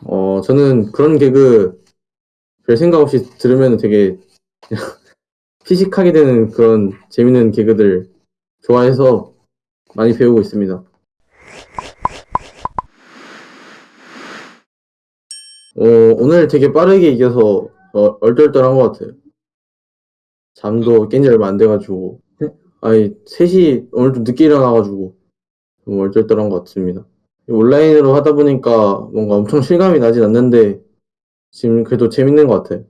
어, 저는 그런 개그 별 생각 없이 들으면 되게 피식하게 되는 그런 재밌는 개그들 좋아해서 많이 배우고 있습니다. 어, 오늘 되게 빠르게 이겨서 어, 얼떨떨한 것 같아요. 잠도 깬 지 얼마 안 돼가지고. 아니, 3시, 오늘 좀 늦게 일어나가지고 좀 얼떨떨한 것 같습니다. 온라인으로 하다 보니까 뭔가 엄청 실감이 나진 않는데 지금 그래도 재밌는 것 같아요.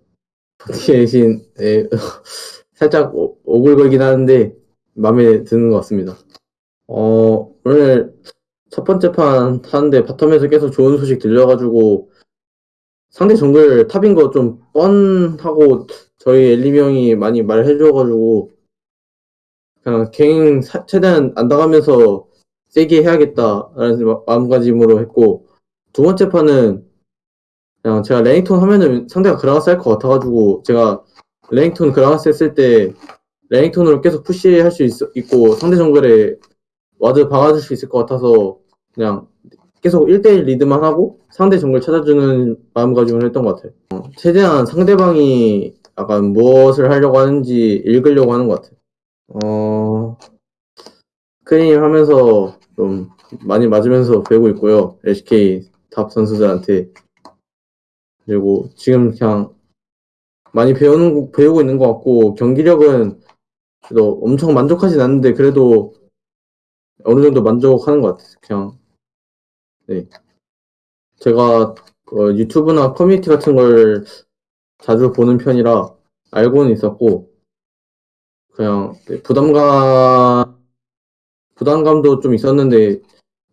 버티 대신 에, 살짝 오- 오글거리긴 하는데 마음에 드는 것 같습니다. 어, 오늘 첫 번째 판 하는데 바텀에서 계속 좋은 소식 들려가지고 상대 정글 탑인 거 좀 뻔하고 저희 엘리미 형이 많이 말해줘가지고 그냥 gank 사- 최대한 안 당하면서 세게 해야겠다라는 마- 마음가짐으로 했고 두 번째 판은 그냥 제가 레넥톤 하면은 상대가 그라가스 할 것 같아가지고 제가 레넥톤 그라가스 했을 때 레넥톤으로 계속 push할 수 있, 고 상대 정글에 ward 박아줄 수 있을 것 같아서 그냥 계속 1대1 리드만 하고 상대 정글 찾아주는 마음가짐을 했던 것 같아요. 어, 최대한 상대방이 약간 무엇을 하려고 하는지 읽으려고 하는 것 같아요. 어, scrim 하면서 좀 많이 맞으면서 배우고 있고요. LCK top 선수들한테. 그리고 지금 그냥 많이 배우는, 배우고 있는 것 같고, 경기력은 그래도 엄청 만족하진 않는데, 그래도 어느 정도 만족하는 것 같아요. 그냥, 네. 제가 그 유튜브나 커뮤니티 같은 걸 자주 보는 편이라 알고는 있었고, 그냥 네, 부담감, 부담감도 좀 있었는데,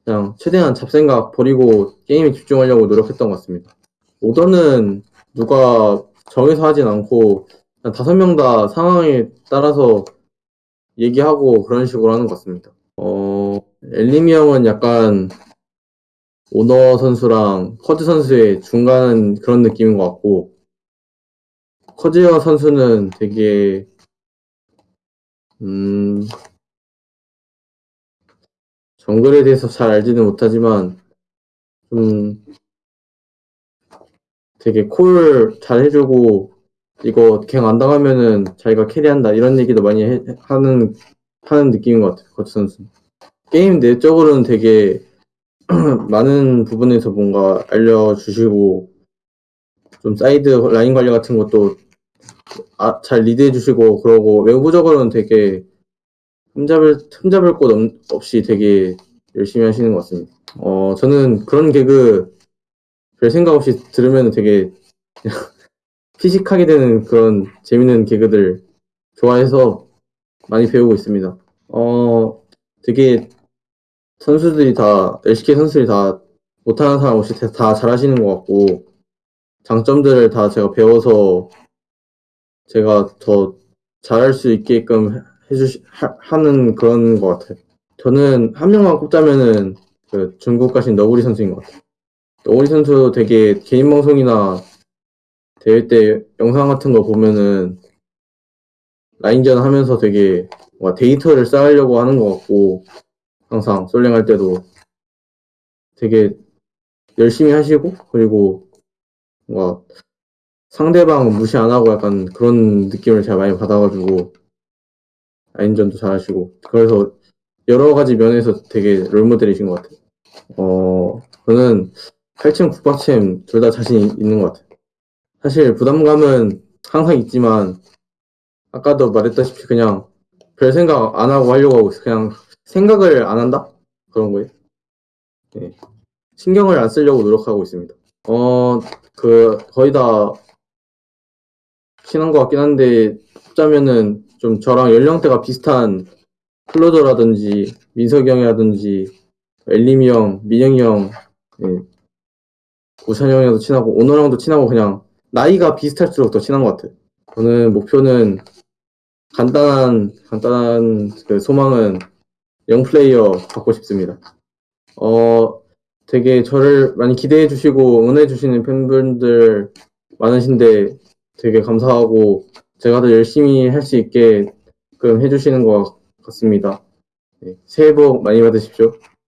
그냥 최대한 잡생각 버리고 게임에 집중하려고 노력했던 것 같습니다. 오더는 누가 정해서 하진 않고, 다섯 명 다 상황에 따라서 얘기하고 그런 식으로 하는 것 같습니다. 어, 엘리미 형은 약간 오너 선수랑 커즈 선수의 중간 그런 느낌인 것 같고, 커즈어 선수는 되게, 음, 정글에 대해서 잘 알지는 못하지만, 좀, 되게 콜 잘 해주고, 이거 갱 안 당하면은 자기가 캐리한다, 이런 얘기도 많이 해- 하는, 하는 느낌인 것 같아요, 커즈 선수. 게임 내적으로는 되게 많은 부분에서 뭔가 알려주시고, 좀 사이드 라인 관리 같은 것도 아, 잘 리드해 주시고 그러고 외부적으로는 되게 흠잡을 흠잡을 곳 없- 없이 되게 열심히 하시는 것 같습니다. 어 저는 그런 개그 별 생각 없이 들으면 되게 피식하게 되는 그런 재밌는 개그들 좋아해서 많이 배우고 있습니다. 어 되게 선수들이 다 LCK 선수들이 다 못하는 사람 없이 다- 다 잘하시는 것 같고 장점들을 다 제가 배워서 제가 더 잘할 수 있게끔 해주시, 하, 하는 그런 것 같아요. 저는 한 명만 꼽자면은 그 중국 가신 너구리 선수인 것 같아요. 너구리 선수 되게 개인 방송이나 대회 때 영상 같은 거 보면은 라인전 하면서 되게 데이터를 쌓으려고 하는 것 같고 항상 솔랭 할 때도 되게 열심히 하시고 그리고 뭔가 상대방 무시 안 하고 약간 그런 느낌을 제가 많이 받아가지고 라인전도 잘하시고 그래서 여러 가지 면에서 되게 롤모델이신 것 같아요. 어 저는 8층 국밥챔 둘 다 자신 있는 것 같아요. 사실 부담감은 항상 있지만 아까도 말했다시피 그냥 별 생각 안 하고 하려고 하고 있어요. 그냥 생각을 안 한다 그런 거예요. 네. 신경을 안 쓰려고 노력하고 있습니다. 어 그 거의 다 친한 것 같긴 한데 꼽자면은 좀 저랑 연령대가 비슷한 클로저라든지 민석이 형이라든지 엘리미 형, 민영이 형, 예. 우찬이 형이랑도 친하고 오노랑도 친하고 그냥 나이가 비슷할수록 더 친한 것 같아요. 저는 목표는 간단한 간단한 그 소망은 영 플레이어 받고 싶습니다. 어 되게 저를 많이 기대해 주시고 응원해 주시는 팬분들 많으신데 되게 감사하고 제가 더 열심히 할 수 있게끔 해주시는 것 같습니다. 네, 새해 복 많이 받으십시오.